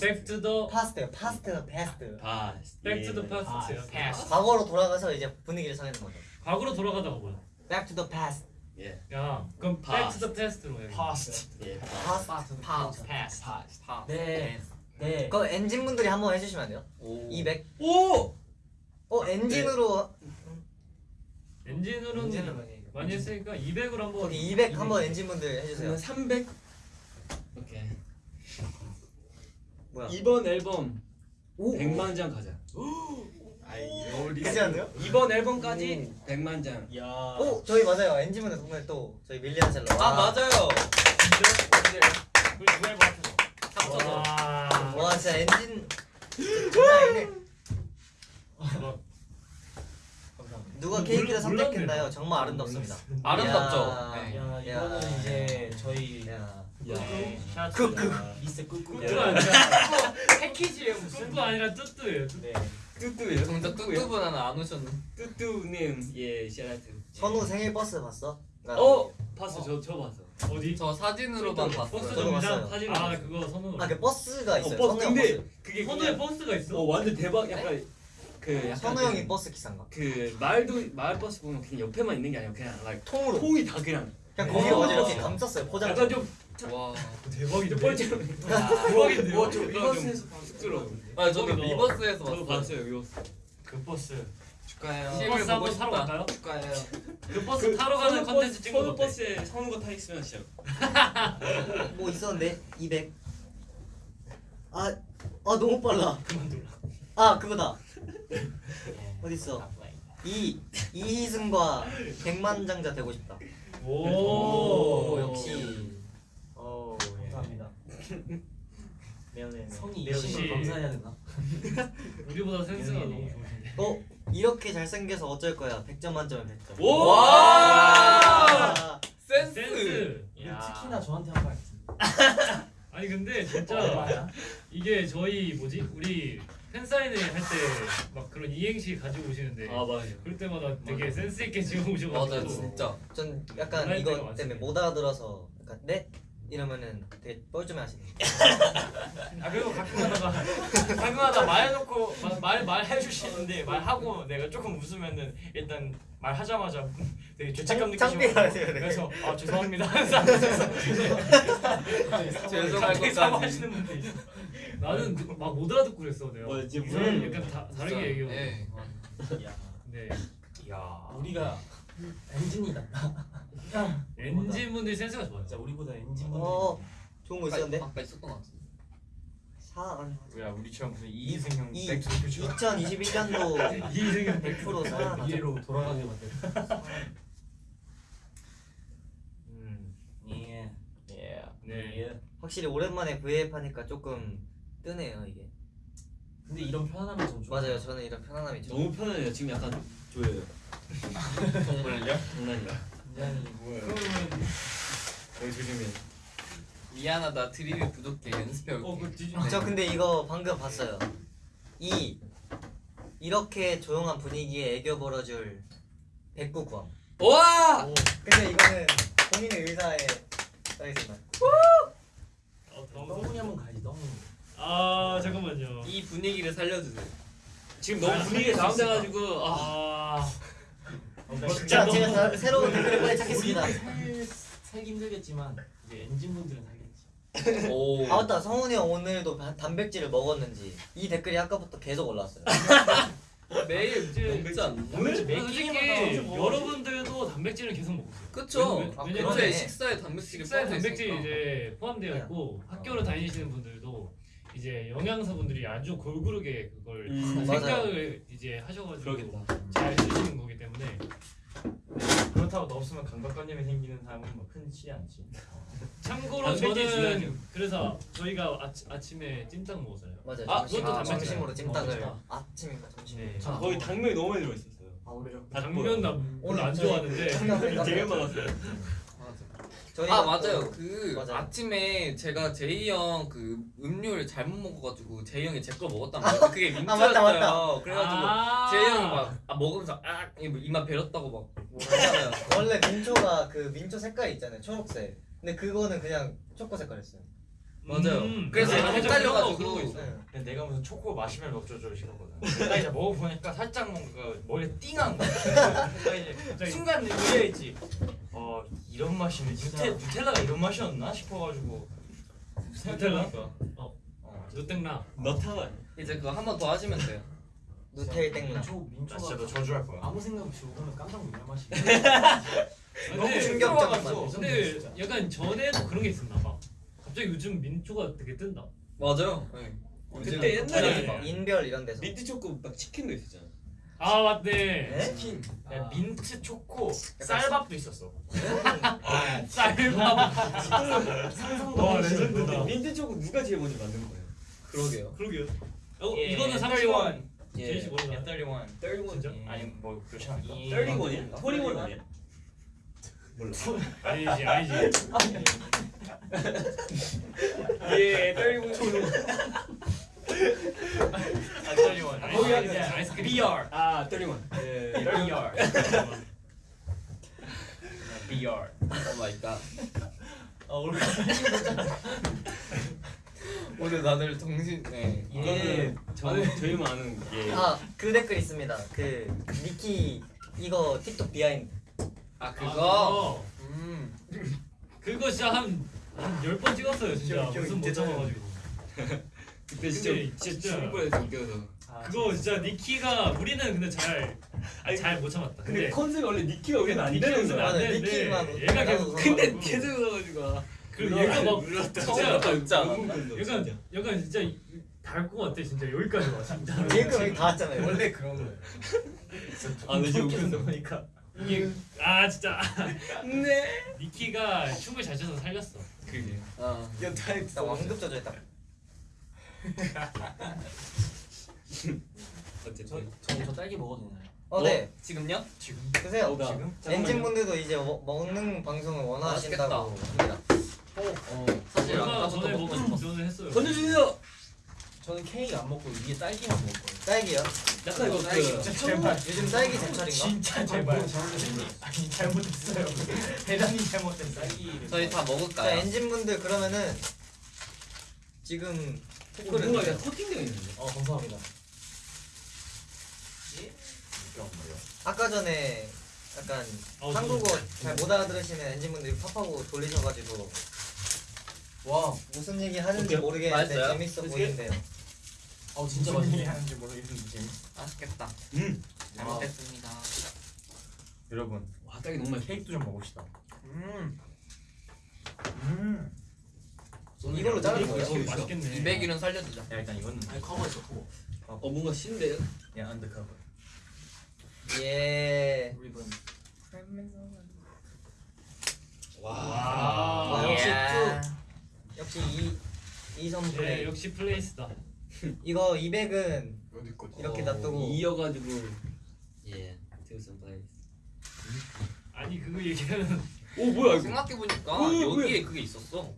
Back to the past요. Past요. Past. Back to the past. past. 과거로 돌아가서 이제 분위기를 살리는 거죠. 과거로 돌아가다가 뭐야? Back to the past. 예. 야 그럼 Back to the past로 해. Past. 예. past. Past. Past. 파. 네. 네. 그럼 엔진 분들이 한번 해주시면 안 돼요? 오. 200. 오! 어 엔진으로 엔진으로는 문제는 많이 해요. 많이 했으니까 200으로 한번 거기 200 한번 엔진 분들 해주세요. 그러면 300 오케이 뭐야? 이번 앨범 오. 100만 장 가자 그지 않나요? 이번 앨범까지 100만 장 야. 오 저희 맞아요. 엔진 분들 정말 또 저희 밀리언 셀러. 아 맞아요. 그 두알 버튼. 합쳐서. 와. 와 진짜 엔진 장난 아니네. 감사합니다. 누가 몰라- 케이크를. 선택했나요? 정말 아름답습니다. 아름답죠. 야. 네. 야 야. 이거는 이제 저희 야. 야. 그, 그. 미스 끄끄. 아니라 패키지예요 무슨? 뚜뚜 아니라 뚜뚜예요. 뚜뚜. 네. 뚜뚜예요 정작 뚜뚜분 하나 안 오셨네. 뚜뚜님 예 샤라트 선우 생일 버스 봤어? 나 어? 봤어 저, 저 봤어 어디? 저 사진으로만 버스 봤어요. 정류장 봤어요. 사진. 아 그거 선우. 아그 버스가 있어요. 어, 버스 선우 형 근데 버스. 그게 그냥 버스가 있어? 어 완전 대박 약간 그 약간 선우 그- 형이 버스 기사인가? 그 마을도 마을 버스 보면 그냥 옆에만 있는 게 아니라 그냥 like 통으로. 통이 다 그냥 그냥 거기 와. 어디 이렇게 감쌌어요 포장. 약간 좀 와. 대박이다. 뻘쭘 대박인데요? 어, 저 위버스에서 쑥스러워 아 저도 거기서- 위버스에서 저도 봤어요. 봤어요 위버스 그 버스. 축하해요. 그 버스 한번 타러. 갈까요? 축하해요. 그 버스 타러 가는 컨텐츠 찍는 거 어때? 버스에 거타 있으면 진짜 뭐 있었는데 200. 아, 아 너무 빨라. 그만둬라. 아 그거다. 네. 어디 있어? 이 이희승과 백만장자 되고 싶다. 오, 오, 역시. 어 감사합니다. 미안해. 성이 역시. 감사해야 되나? 우리보다 센스가 예. 너무 좋으신데. 어 이렇게 잘생겨서 어쩔 거야. 100점 만점에 100점. 오! 와! 아, 센스. 센스. 특히나 저한테 한말 같은데. 아니 근데 진짜 얼마야? 이게 저희 뭐지 우리 팬 사인회 할 때 막 그런 이행시 가지고 오시는데 아 맞아요 그럴 때마다 되게 센스 있게 맞아요 오셔가지고 진짜. 전 약간 이거 때문에. 못 알아들어서 약간 네 이러면은 되게 뻘쭘해 하시네. 아 그리고 가끔가다가 가끔가다 말해놓고 마- 말 말 해주시는데 말하고 내가 조금 웃으면은 일단 말하자마자 되게 죄책감 창- 느끼시고. 그래서 아 죄송합니다 죄송할 것까지. 사과하시는 분들 있어. 나는 막 못 알아듣고 그랬어 내가 어, 이제 무슨- 약간 다, 다르게 얘기하고 예. 야네야 우리가 엔진이다. 엔진 분들이 센스가 좋아요 진짜 우리보다 엔진 분들. 어 좋은 거 있었는데. 아까 있었던 것 같은데. 사야 우리처럼 무슨 이희승 형이 백투퓨처 2021년도 이승현 100% 사. 이해로 돌아가게 만들. 음 예. 예. 네. 예. 확실히 오랜만에 V앱 하니까 조금 뜨네요 이게. 근데 이런 편안함이 좀 좋아. 맞아요. 저는 이런 편안함이 좀. 너무 편해요 지금 약간 조여요 정말요? 장난이야 굉장히 여기 조심해 미안하다 드립이 부족해 연습해 올게. 어그 뒤지 저 근데 이거 방금 봤어요. 이 이렇게 조용한 분위기에 애교 벌어줄 백구 구함. 와! 근데 이거는 본인의 의사에 써 있습니다. 어, 너무 덩훈이 한번 가야지 덩훈이. 아 잠깐만요 이 분위기를 살려주세요. 지금 너무 분위기가 다운돼가지고 아아 자, 제가 다- 새로운 댓글을 빨리 찾겠습니다. 살- 살기 힘들겠지만 이제 엔진 분들은 살겠지. 오. 아 맞다 성훈이 형 오늘도 바- 단백질을 먹었는지 이 댓글이 아까부터 계속 올라왔어요. 매일? 오늘 솔직히 매끼리만 더 여러분들도 단백질을 계속 먹고 있어요. 왜냐면- 아, 왜냐면 그러네. 어제 식사에 단백질이 식사에 단백질이 있으니까. 이제 포함되어 있고 학교를 다니시는 분들도 이제 영양사분들이 아주 골고루게 그걸 음, 생각을 이제 하셔가지고 그러겠다 잘 쓰시는 거기 때문에 그렇다고 너 없으면 감각관념이 생기는 사람은 뭐 흔치 않지 참고로 단백질 저는. 그래서 저희가 아치, 아침에 찜닭 먹었어요 맞아요. 아, 그것도 단백질. 점심으로 어, 찜닭을 맛있다. 아침인가 점심. 네. 아, 거의 당면이 너무 많이 들어있었어요 아 그래요? 당면 나 오늘 안 저희 좋아하는데 되게 많았어요 맞 아. 아 또- 맞아요. 그 맞아요. 아침에 제가 제이 형 그 음료를 잘못 먹어가지고 제이 형이 제거 먹었단 말이에요. 그게 아, 민트였어요. 맞다, 맞다. 그래가지고 아. 제이 형이 막 아, 먹으면서 아 이마 베렸다고 막 뭐라 하잖아요. 원래 민초가 그 민초 색깔 있잖아요 초록색 근데 그거는 그냥 초코 색깔이었어요 맞아요. 음. 그래서 아, 제가 헷갈려가지고 그런 거, 그런 거 있어. 네. 근데 내가 무슨 초코 마시멜로 어쩌고 싶었거든. 나 이제 먹어보니까 살짝 뭔가 머리에 띵한 갑자기 순간 의아했지. 어 이런 맛이면 누테, 누텔라가 이런 맛이었나 싶어가지고 생각해보니까 어. 어, 누땡라 너타가 이제 그거 한 번 더 하시면 돼요. 누텔 땡라 민초 나 민초가 진짜 너 저주할 거야. 아무 생각 없이 먹으면 깜짝 놀랄 맛이. 너무. 맛 근데 진짜. 약간 전에도 그런 게 있었나 봐 갑자기 요즘 민초가 되게 뜬다 맞아요. 네. 그때 옛날에 막 인별 이런 데서 민트 초코 막 치킨도 있었잖아. 아 맞네 치킨. 야, 아. 민트 초코 쌀밥도 있었어. 쌀밥 상상도 와. 레전드다. 민트 초코 누가 제일 먼저 만든 거예요? 그러게요. 그러게요 어 예, 이거는 31. 제이씨 모르나? 31. 31. 진짜? 아니 뭐 그렇지 않을까? 31이야? 21 아니야? 아니지 아니지 예, 31. 아, 31. 아니, 거기 아니, 아니야. 아이스크림. BR. 아 31. 예, BR. BR. Oh my god. 아 오늘 오늘 다들 정신 네. 이거는 저 저희만 아는 게 아그 댓글 있습니다 그 니키 이거 틱톡 behind 아 아, 그거. 음. 그거 진짜 한한1 0번 찍었어요 진짜 무슨 못 있잖아요. 참아가지고 그때 진짜 근데 진짜 진짜- 죽을 뻔해서 웃겨서. 그거 진짜 니키가 우리는 근데 잘 아니, 잘못 참았다 근데 근데 컨셉이 원래 니키가 우리는 안 니키가 되는 웃으면 거야. 안 맞아, 되는데 니키만 얘가 계속. 근데. 계속 웃어가지고. 그리고 얘가 막 울었다. 진짜 진짜 웃지 않아? 약간 약간 진짜 닮고 같아 진짜 여기까지 와 진짜 얘가 여기 다 왔잖아요 원래 그런 거예요. 아, 근데 지금 웃겼어. 보니까. 이게 아 진짜 네. 니키가 춤을 잘 춰서 살렸어 그게. 아. 야 타입 나 완급 조절했다 어쨌든. 저 저 딸기 먹어도 되나요? 어 네 지금요? 지금 드세요 어, 나. 엔진 분들도 이제 먹- 먹는 방송을 원하신다고 합니다 어. 사실 얼마 아까부터 전에 먹고 먹은 싶었어. 전에 했어요 던져주세요. 저는 케이크 안 먹고 위에 딸기만 먹을 거예요. 딸기요? 약간 이거 딸기 그 제발. 요즘 딸기 제철인가? 진짜 제발. 아니 잘못했어요. 대단히 잘못했어요. 딸기를 저희 다자 먹을까요? 엔진 분들 그러면은 지금 어, 뭔가 약간 코팅되어 있는데. 어 감사합니다. 아까 전에 약간 어, 한국어 저는- 잘못 알아들으시는 엔진분들이 팝하고 돌리셔가지고 와, 무슨 얘기 하는지? 모르겠는데 맛있어요? 재밌어 어떻게? 보이는데요 어 진짜 무슨 얘기 맛있네. 하는지 모르겠는데. 맛있겠다. 음. 잘 아. 먹겠습니다. 여러분 와 딸기 너무 맛있어. 케이크도 좀 먹읍시다. 음. 음. 이걸로 자르는? 이거 맛있겠네 200일은 살려주자. 야 일단 이거는 아니 커버했어 커버. 어 뭔가 신데요? 야 언더커버. 예 리본. 와. 와, 와 역시 이야. 역시 이 이선 예, 플레이 역시 플레이스다 이거 200은 어디 거지? 이렇게 어, 놔두고 이어가지고 예. 태우선 플레이. 아니 그거 얘기하면 오 뭐야 이거? 생각해 보니까 음, 여기에 그게 있었어.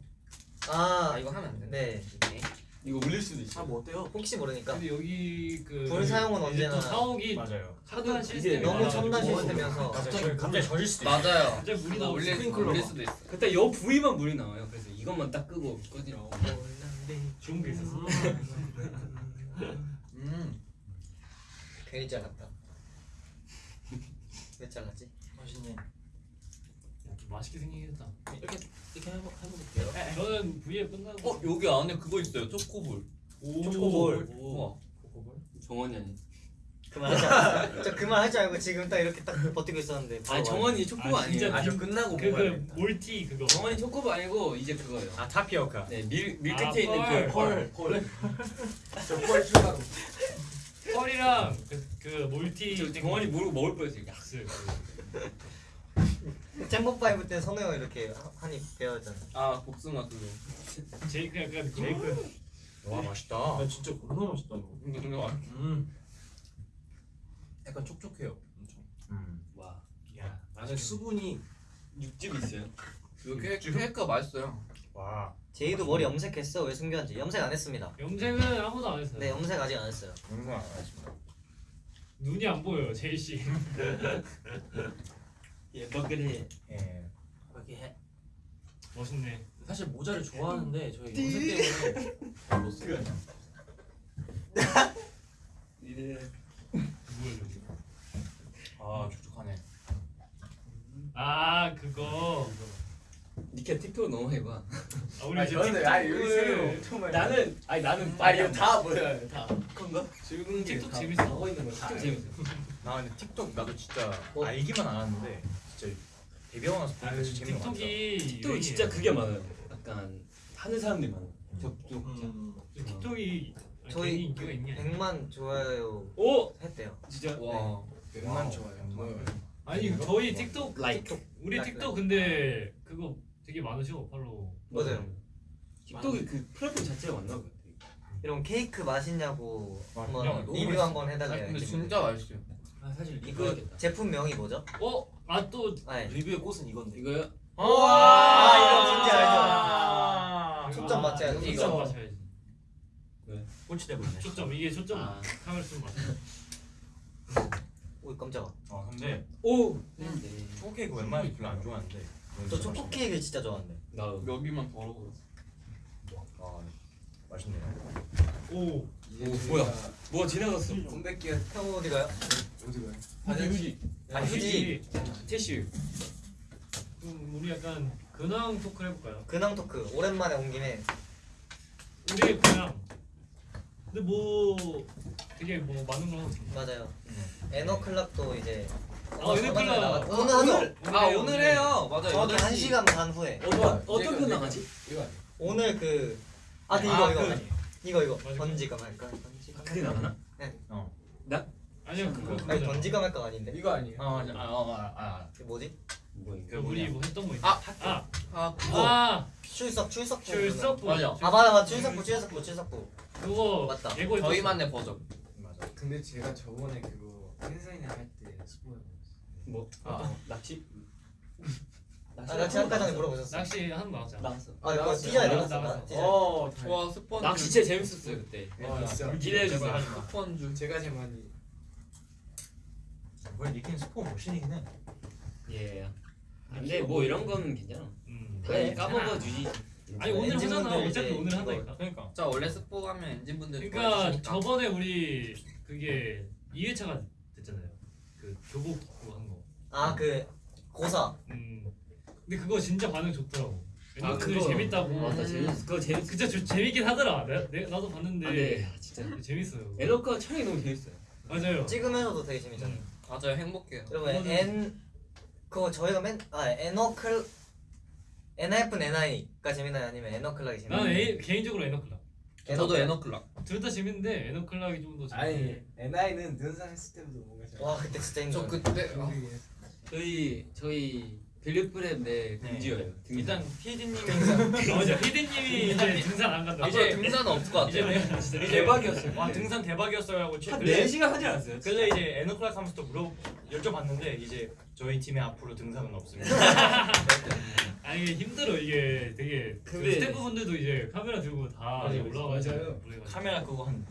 아 아 이거 하면 안 돼. 네. 이렇게. 이거 울릴 수도 있어. 아뭐 어때요? 혹시 모르니까 근데 여기 그 불 사용은 언제나 또 사옥이 맞아요. 첨단 이제 시스템이 너무 첨단 시스템이어서 갑자기 갑자기 젖을 수도 맞아요. 갑자기 물이 뭐 나올. 울릴 수도 있어. 그때 여 부위만 물이 나와요. 그래서 이것만 딱 끄고 꺼지라고. 좋은 게 있었어 음. 괜히 잘랐다 왜 잘랐지? 맛있네. 좀 맛있게 생기긴 했다 이렇게 이렇게 해보 해볼게요. 저는 V에 끝나고 어 여기 안에 그거 있어요. 초코볼. 오. 초코볼. 우와. 정원이 아니. 않았어요? 저 그만하지 말고 지금 딱 이렇게 딱 버티고 있었는데 아니 정원이 초코바 아, 아니에요. 진짜 아저 끝나고 그, 먹어야 그 돼. 몰티 그거 정원이 초코바 아니고 이제 그거예요. 아 타피오카. 네, 밀밀 아, 끝에 있는 펄, 그펄 펄. 저펄 추가로. 펄이랑 그, 그 몰티 저 정원이 모르고 먹을 뻔했어요. 야, 약스 잼버 파이브 때 선우 형 이렇게 한입 배웠잖아 아 복숭아 그거. 제이크 약간 제이크 와 맛있다. 아 진짜 겁나 맛있다 이거. 이거 좀 더. 음. 약간 촉촉해요. 엄청. 음. 와. 야 안에 수분이 육즙 있어요. 이거 케- 케이크가 맛있어요. 와 제이도 머리 염색했어? 왜 숨겼는지 염색 안 했습니다. 염색은 아무도 안 했어요. 네 염색 아직 안 했어요. 영상 안 하십니다 눈이 안 보여요, 제이 씨. 예 버그리 예 이렇게 해. 멋있네. 사실 모자를 좋아하는데 저희 염색 때문에 못 써요. 아 촉촉하네 아 그거. 니케 틱톡 너무 많이 봐. 아, 우리 아, 이제 저는 틱톡을- 아니, 여기 새로 엄청 많이 나는 아니 나는 아니 이거 다 뭐야 다 건가? 즐거운 게 틱톡 다- 재밌어. 하고 있는 거 틱톡 재밌어. 나 근데 틱톡 나도 진짜 어? 알기만 알았는데 데뷔하고 나서 보니까 아유, 진짜 재미가 많다 틱톡이 틱톡이 유행이에요. 진짜 그게 많아요. 약간 하는 사람들이 많아. 저저 틱톡이 저희 괜히 인기가 있냐? 100만 좋아요 오 했대요. 진짜 와. 백만 좋아요 뭐. 아니 저희 틱톡 라이크. 우리 라이크. 틱톡 근데 그거 되게 많으셔 팔로우. 맞아요. 틱톡이 그 플랫폼 자체가 맞나 봐. 이런 케이크 맛있냐고 아, 한번 너무 리뷰 맛있어. 한번 해달래요. 근데. 진짜 맛있어요. 아 사실 이거 이거겠다. 제품명이 뭐죠? 어? 아또 아니 리뷰의 꽃은 이건데. 이거요? 아, 이거 진짜 아, 초점 맞춰야 돼. 초점 이거. 맞춰야지. 꼴찌 때문에. 초점 이게 초점 아. 카메라 좀 맞춰. 오 깜짝아. 아 근데 오. 네. 초코 케이크 웬만하면 별로 안 좋아하는데 저 초코 케이크 진짜 좋아하는데. 나 여기만 더러워. 아 맛있네요 오. 오 뭐야? 뭐가 지나갔어. 컴백기가 형 어디 가요? 어디 가요? 휴지 휴지. 아 휴지. 티슈. 그럼 우리 약간 근황 토크를 해볼까요? 근황 토크 오랜만에 온 김에 우리의 근황. 근데 뭐 되게 뭐 많은 걸 하고. 맞아요. 에너클락도 이제 아, 에너클락. 오늘 하죠. 아 오늘 해요. 맞아요. 정확히 8시. 1 시간 반 후에 어떤 어떤 이거, 편 이거. 나가지? 이거 아니에요? 오늘 그 아, 근데 아, 이거 이거 그- 이거 이거. 던지가 말까 던지가 그게 나가나? 아니요 그거 아니. 던지가 말까 아닌데 이거 아니에요? 아 맞아. 아아아 아. 이게 뭐지? 뭐야 그 우리 뭐 했던 거 있지? 아, 아, 아 그거. 아, 출석 출석 출석 맞아. 아 맞아 맞아 출석부 출석부 출석부 그거 맞다. 예고 저희만의 버전. 맞아 근데 제가 저번에 그거 팬사인회 할때 스포였어요. 뭐? 아. 낚시? 아 낚시 아까 전에 물어보셨어 낚시 하는 거 나왔잖아. 아 이거 나갔어요. 티저에 나갔어, 나갔어 나갔어. 티저 어. 와 스펀. 낚시 진짜 재밌었어요 그때. 아 진짜 기대해 주세요. 스펀주. 제가 제일 많이 그걸 니킨 스포 모신이긴 해 예. 근데 뭐 이런 건 괜찮아. 음. 그래 까먹어 주지. 아니 오늘 하잖아. 어차피 오늘 이거- 한다니까. 그러니까 자 원래 스포 하면 엔진 분들 그러니까 저번에 우리 그게 2회차가 됐잖아요. 그 교복 입고 한 거. 아그 고사 음. 근데 그거 진짜 반응 좋더라고. 아, 아, 그거. 재밌다고. 맞다 재밌. 그거 재밌. 진짜 저, 재밌긴 하더라. 내, 내, 나도 봤는데 아, 네. 진짜. 재밌어요. 에너카 촬영이 너무 재밌어요. 맞아요. 찍으면서도 되게 재밌잖아요 맞아요 행복해요. 여러분 N 그거 저희가 맨아 EN-O'CL 엔하이픈 &Hi가 재밌나요 아니면 EN-O'CLOCK이 재밌나요? 나는 에, 개인적으로 EN-O'CLOCK. 저도 EN-O'CLOCK. 둘 다 재밌는데 EN-O'CLOCK이 좀 더 재밌어. 아니 &Hi는 등산 했을 때부터 뭔가 잘. 와 그때 진짜 저 힘들어 그때 아, 저희 저희 빌리프랩 내 금지어예요. 일단 PD님이 아, 맞아. 피디님이 이제 등산 안 간다. 이제 등산은 없을 것 이제 같아요. 내가 진짜 대박이었어요. 와 등산 대박이었어요라고 한 그래- 4시간 하지 않았어요? 그래서 이제 EN-O'CLOCK 하면서 또 물어 여쭤봤는데 이제 저희 팀에 앞으로 등산은 없습니다. 아니 이게 힘들어 이게 되게 그 근데- 스태프분들도 이제 카메라 들고 다. 그래가지고. 카메라 그거 한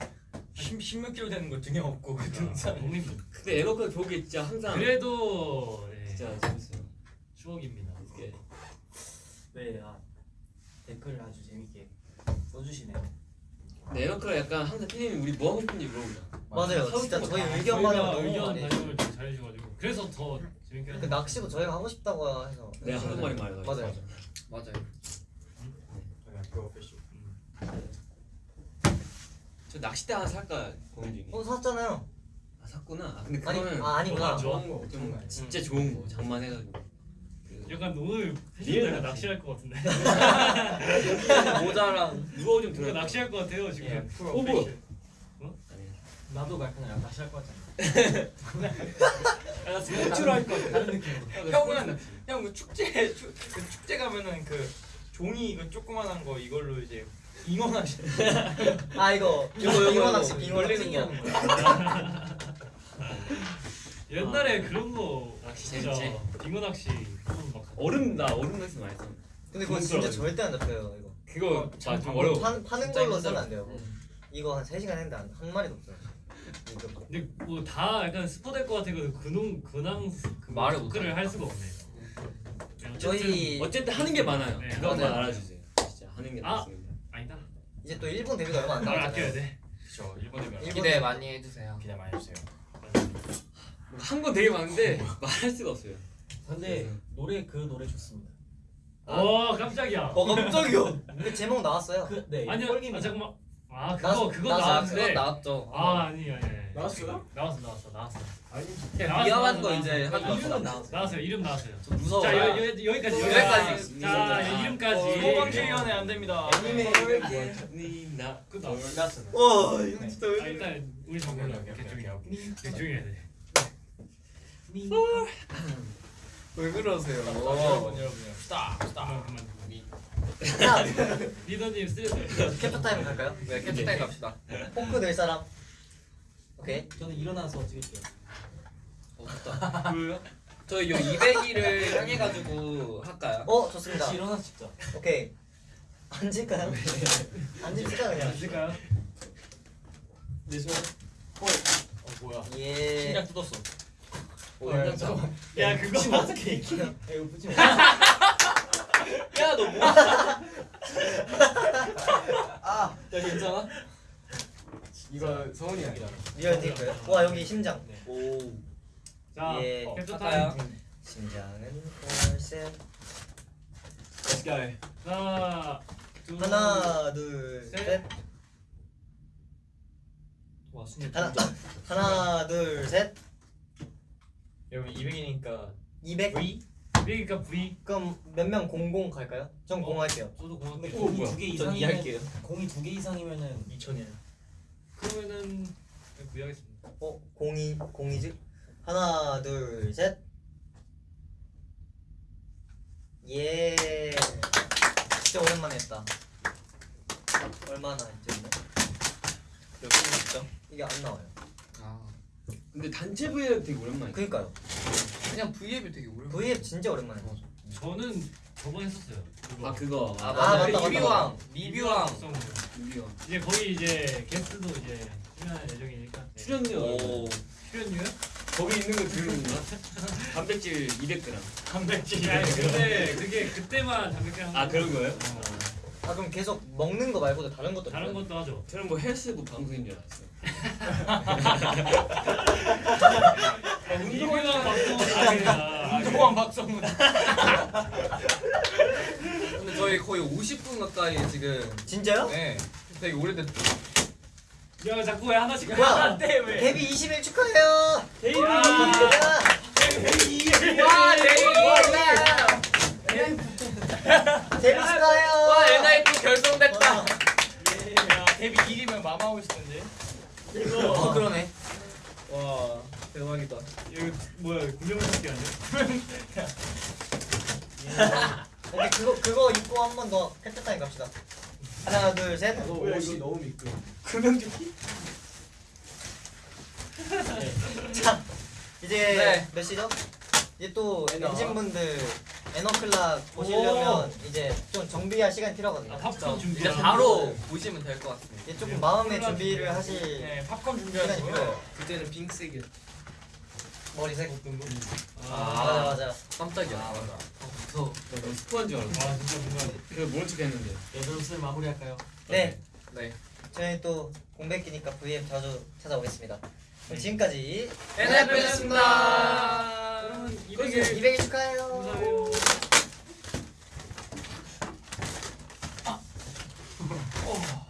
10, 10몇 킬로 되는 거 등에 업고 그 등산. 너무 힘들어. 근데 에너카 교육이 진짜 항상 그래도 네, 진짜 재밌어요. 추억입니다. 이게 네, 아 댓글을 아주 재밌게 써주시네요. 근데 에너카가 약간 항상 피디님 우리 뭐 하고 싶은지 물어보자. 맞아요 서로 진짜 또 저희 다 의견 반영 저희가 너무 의견 많이 반영을 좀 잘해주셔가지고 그래서 더 재밌게 그 하는 낚시도 저희가 하고 싶다고 해서 내가 한국말이 말해가지고. 맞아요 맞아요. 저희 학교 패션 저 낚싯대 하나 살까 고민 중이에요. 어 샀잖아요 아 샀구나. 아, 근데 아니 그거는 아 아니구나 어, 좋아. 거좀 진짜 좋은 거 장만해가지고. 약간 오늘 낚시. 낚시할 것 같은데 모자랑 누워 좀 들어. 낚시할 것 같아요 지금 예, 프로 어. 아니. 나도 약간 낚시 할 것 같잖아. 아, 스포츠로 할것 같아 다른 느낌으로. 형은 형그 축제 축, 그 축제 가면은 그 종이 이거 조그만한 거 이걸로 이제 잉어 낚시 아 이거 이거, 이거. 낚시 빙어 놀리는 낚시. 옛날에 그런 거 낚시 진짜 재밌지? 빙어 낚시 그런 막 얼음 나 얼음 낚시 많이 했어. 근데 그거 진짜 절대 안 잡혀요 이거 그거 참좀 방법 어려워. 파, 파는 진짜 걸로 힘들어. 쓰면 안 돼요 이거 한 3시간 했는데 한, 한 마리도 없어요 이거. 근데 뭐 다 약간 스포 될 것 같아서 근홍 근황 그 말을 토크를 할 수가 없네. 네, 어쨌든 저희 어쨌든 하는 게 많아요. 네, 그것만 맞아요. 알아주세요. 진짜 하는 게 아. 많습니다. 아니다. 이제 또 일본 데뷔가 얼마 안말 아껴야 남았잖아요 돼. 그렇죠. 일본 대면 일본 기대 데뷔. 많이 해주세요. 기대 많이 해주세요. 한 건 되게 많은데 말할 수가 없어요. 근데 노래 그 노래 좋습니다. 어 깜짝이야. 어 깜짝이야 그 제목 나왔어요 그 네. 아니요. 아, 잠깐만. 아 그거 그거 나왔- 아 나왔는데. 나왔죠. 아 아니 아니. 아니. 나왔어요? 나왔어 나왔어 나왔어. 아니 나왔어, 위험한 거 이제 이름은 마. 나왔어요. 나왔어요. 이름 나왔어요. 무서워. 자 여, 여, 여기까지 여기까지. 자 아, 이름까지. 소방주의원에 안 됩니다. 애니메 나끝 나왔어. 와 이거 진짜 아 일단 우리 정글로 개중이야. 개중해야 돼. 왜 그러세요? 여러분 여러분 stop. 그만. 리더님 쓰. 캡처 타임 갈까요? 네 캡처 타임 갑시다. 포크 낼 사람 오케이 저는 일어나서 찍을게요. 어 좋다. 저희 요 200일을 향해 가지고 할까요? 어 좋습니다 다시 일어나서 찍자. 오케이 앉을까요? 앉읍시다 그냥 있을까요? 내 손. 어 뭐야? 예 심장 뜯었어. 오, 야, 그거 붙이면 어떡해? 야, 이거 붙이면. 야너 뭐? 아, 야 괜찮아? 이거 성훈이 형이다. 리얼 테이크요? 와 여기 심장 오. 자 예. 캡처 할까요? 타임. 심장은 Let's go. 하나 둘 하나 둘셋 셋. 와, 순간 하나 하나 둘셋 여러분 200이니까 200 그러니까 V 그럼 몇 명 공공 갈까요? 전공 할게요 저도 근데 때 공이? 두개전 이상이면. 공이 두 개 이상이면은 2천이에요. 그러면은 그냥 V 하겠습니다. 어? 공이 공이지? 하나 둘셋 예 진짜 오랜만에 했다 얼마나 했죠? 몇분 했죠? 이게 안 나와요 아 근데 단체 브이앱 되게 오랜만에. 그니까요 그냥 V앱이 되게 오래. V앱 진짜 오랜만에 했어 저는 저번에 했었어요. 그거. 아 그거. 아 아, 맞아. 맞다, 맞다, 리뷰왕. 리뷰왕. 유비와 이제 거의 이제 게스트도 이제 출연할 예정이니까. 네. 출연료. 오. 출연료요? 거기 있는 거 들은 건가? 단백질 200g. 단백질. 아니 근데 그게 그때만 단백질 한아 거. 그런 거예요? 어, 아 그럼 계속 먹는 거 말고도 다른 것도 다른 있어요? 것도 하죠. 저는 뭐 헬스부 방송인 줄 알았어요. 운동한 방송은 아니라. 운동왕 박성훈. 근데 저희 거의 50분 가까이 지금. 진짜요? 네. 되게 오래됐죠. 야 자꾸 왜 하나씩 뭐야? 안돼 왜? 데뷔 20일 축하해요 데뷔. 야! 와 데뷔. 데뷔 축하해요 와 NIP 결성됐다. 어. 야 데뷔 1이면 마마하고 싶은데. 어 그러네. 와 대박이다. 이거 뭐야 구명조끼 아니야? 오케이 그거 그거 입고 한 번더 캡처 타임 갑시다 하나 둘 셋 너 옷이 너무 미끄러. 자 이제 네. 몇 시죠? 이제 또. 엔진분들 에너클락 보시려면 이제 좀 정비할 시간이 필요하거든요 아 팝콘 준비. 이제 바로 보시면 될 것 같습니다. 이제 조금 마음의 준비를 하실 네 팝콘 시간이 준비하시고요. 그때는 핑크색이 머리색 아, 맞아 맞아 깜짝이야. 아 무서워. 나 너무 스포한 줄 알았어. 와 진짜 뭔가 그래서 모른 척 했는데. 예술을 마무리할까요? 네 네. 저희 또 공백기니까 VM 자주 찾아오겠습니다 그럼 지금까지 NIP였습니다. 여러분 200일 200일 200일 축하해요. 어.